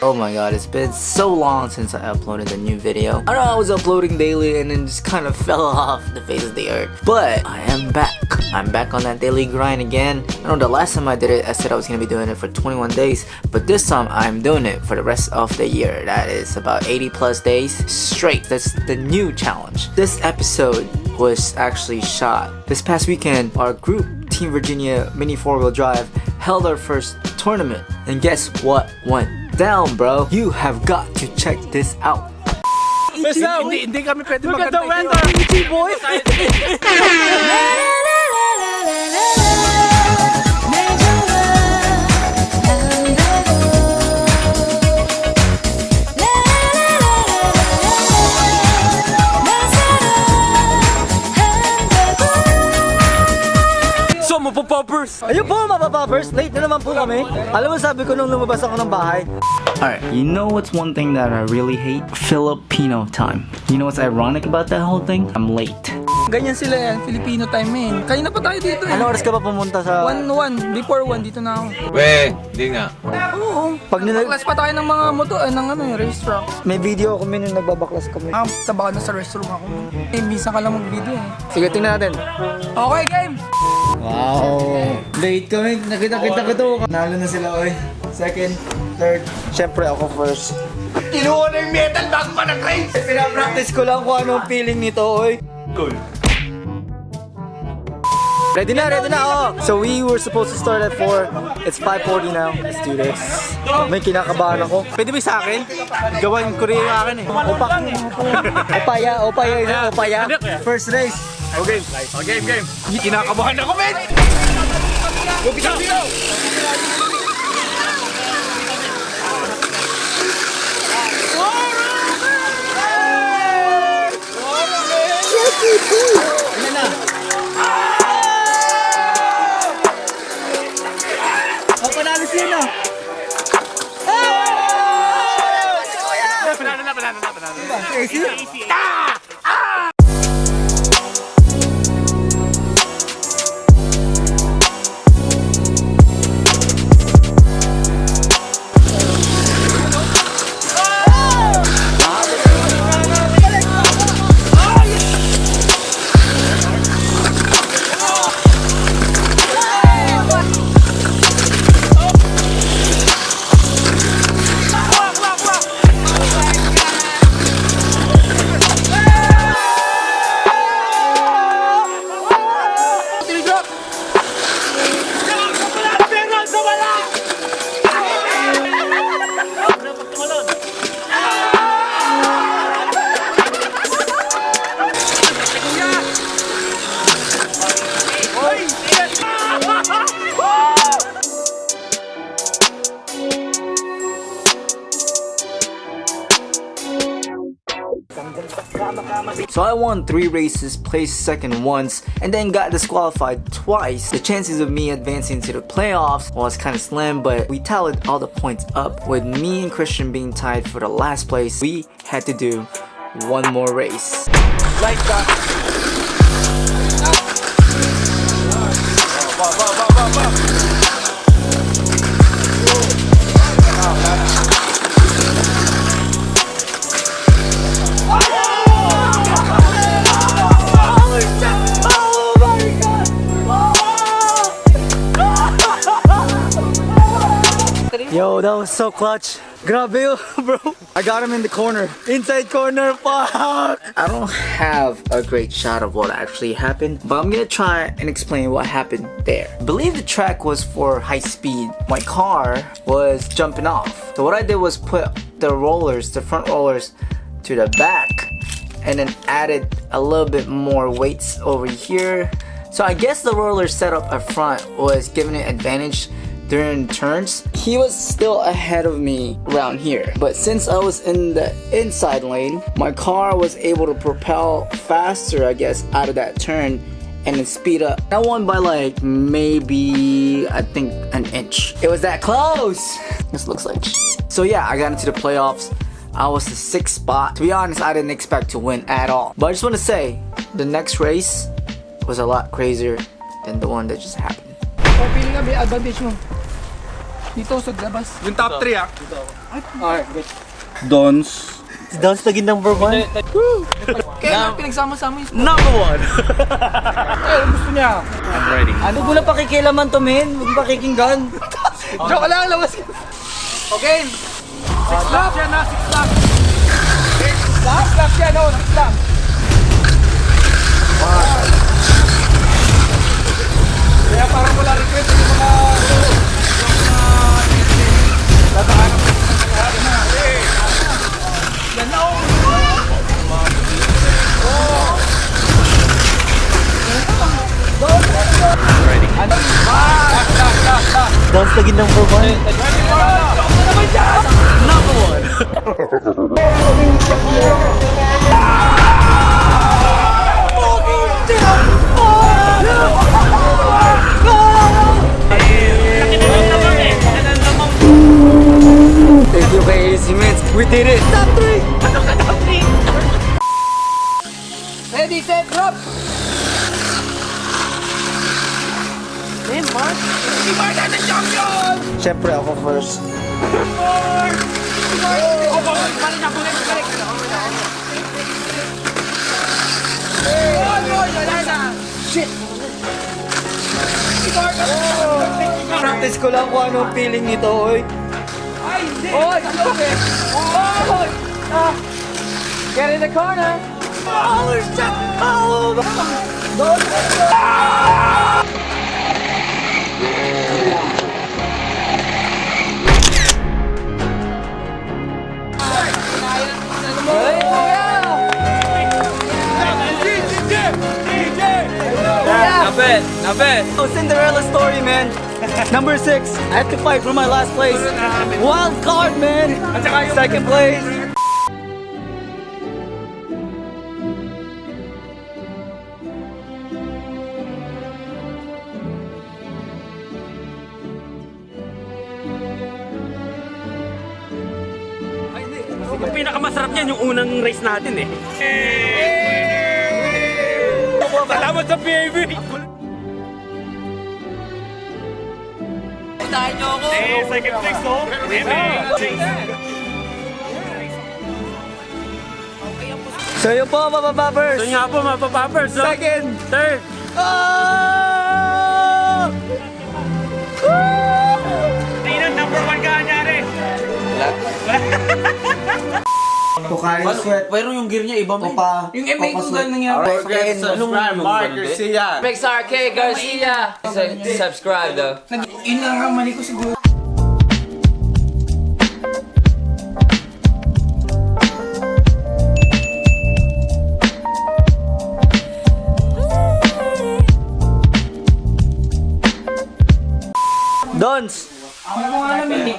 Oh my god, it's been so long since I uploaded a new video. I know I was uploading daily and then just kind of fell off the face of the earth. But I am back. I'm back on that daily grind again. I know the last time I did it, I said I was gonna be doing it for 21 days. But this time I'm doing it for the rest of the year. That is about 80 plus days straight. That's the new challenge. This episode was actually shot. This past weekend, our group, Team Virginia Mini 4-Wheel Drive, held our first tournament. And guess what went down, bro? You have got to check this out. Basta, hindi, hindi kami pwede magkanta. Look at the weather! Ichi mapapoppers! Ayun po mga papappers, late na naman po kami. Alam mo sabi ko nung lumabas ako ng bahay. Alright, you know what's one thing that I really hate? Filipino time. You know what's ironic about that whole thing? I'm late. Ganyan sila yan, Filipino time men. Kanina pa tayo dito eh. Ano oras ka ba pumunta sa... 1-1, before 1, dito na ako. We, hindi nga. Oo. Pag nila... Class pa tayo ng mga moto, eh, ng ano, yung race truck. May video ako minun nagbabaklas kami. Ah, taba ka na sa restroom ako. Eh, bisa ka lang mag-video eh. Sige, tingnan natin. Okay, game! Wow! Late kami. Nakita-kita ko to. Nalo na sila, oy. Second, third. Siyempre ako first. Kinuha na yung metal bago pa nag-race! Pinapractice ko lang kung anong feeling nito, oy. Cool. Ready na, ready na, oh! So we were supposed to start at 4. It's 5.40 now. Let's do this. May kinakabahan ako. Pwede ba sa akin? Gawan ko rin yung akin eh. Opa. Opaya, opaya, opaya. First race. Okay. Oh, game, game. Kinakabahan ako, men! Go, bitaw, bitaw! I won three races, placed second once, and then got disqualified twice. The chances of me advancing to the playoffs was kind of slim, but we tallied all the points up. With me and Christian being tied for the last place, we had to do one more race. Yo, that was so clutch. Grabe bro. I got him in the corner. Inside corner, fuck! I don't have a great shot of what actually happened, but I'm gonna try and explain what happened there. I believe the track was for high speed. My car was jumping off. So what I did was put the rollers, the front rollers, to the back and then added a little bit more weights over here. So I guess the roller setup up front was giving it advantage during turns. He was still ahead of me around here. But since I was in the inside lane, my car was able to propel faster, I guess, out of that turn and then speed up. I won by like maybe, I think, an inch. It was that close. This looks like. So yeah, I got into the playoffs. I was the sixth spot. To be honest, I didn't expect to win at all. But I just want to say, the next race was a lot crazier than the one that just happened. Dito sa labas. Yung top 3 ah. Dons. Si Dons naging number one. Kaya pinagsama-sama yung Number one. Ay, gusto niya. Ano mo na pakikilaman to, men? Huwag pakikinggan. Joke lang, labas ka. Okay. Six laps yan na, six laps. Six laps? Laps yan, oh, six laps. Kaya parang wala request yung mga... That's like number one. Number one. Thank you guys immense. We did it. Top three. Top three. Ready, set, drop. Mark! Si Mark na the champion! Siyempre ako first. Mark! Si Mark! Oh! Hey! Oh, boy, wala na! Shit! Si Mark! Practice ko lang kung anong feeling nito, oy. Ay, hindi! Oy! Oy! Ah! Get in the corner! Oh, shit! Oh! Hey, Napet! Napet! Oh, Cinderella story, man. Number six, I have to fight for my last place. Wild card, man. Second place. Ang pinakamasarap niyan yung unang race natin eh. Salamat sa PAB! Puntahan niyo ako! Eh, second place oh! So yun po, mga pappers. So nga po mga papapers, so, Second. third, Oh! Tingnan, number one ka anyari. Tukarin sweat. Pero yung gear niya iba mo. Opa. Yung MA ko ganun nangyari. Alright, Anong Mark Garcia! Pixar K Garcia. subscribe though. Yun lang ang mali ko siguro. Dons. Ano mo nga namin eh.